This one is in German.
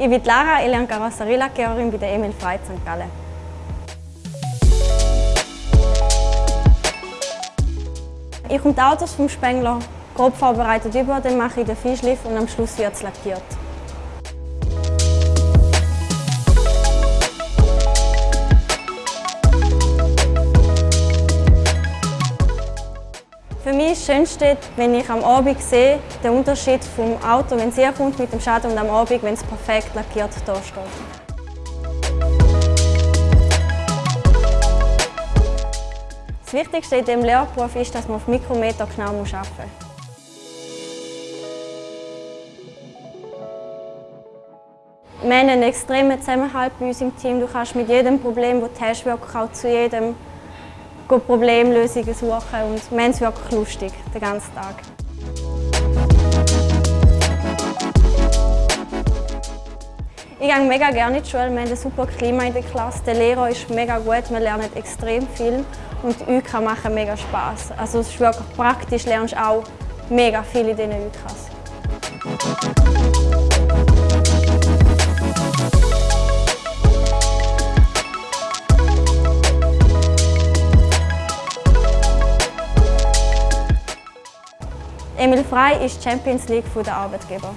Ich bin Lara, ich lerne Karosserielackiererin bei der Emil Frey St. Gallen. Ich komme die Autos vom Spengler grob vorbereitet über, dann mache ich den Fischliff und am Schluss wird es lackiert. Für mich ist das Schönste, wenn ich am Abend sehe, den Unterschied vom Auto, wenn es kommt mit dem Schaden und am Abend, wenn es perfekt lackiert da steht. Das Wichtigste in diesem Lehrberuf ist, dass man auf Mikrometer genau arbeiten muss. Wir haben einen extremen Zusammenhalt bei uns im Team. Du kannst mit jedem Problem, das du hast, auch zu jedem Problemlösungen suchen und wir haben es wirklich lustig, den ganzen Tag. Ich gehe mega gerne in die Schule, wir haben ein super Klima in der Klasse, der Lehrer ist mega gut, wir lernen extrem viel und die UK machen mega Spass. Also es ist wirklich praktisch, lernst auch mega viel in diesen UKs. Emil Frey ist Champions League der Arbeitgeber.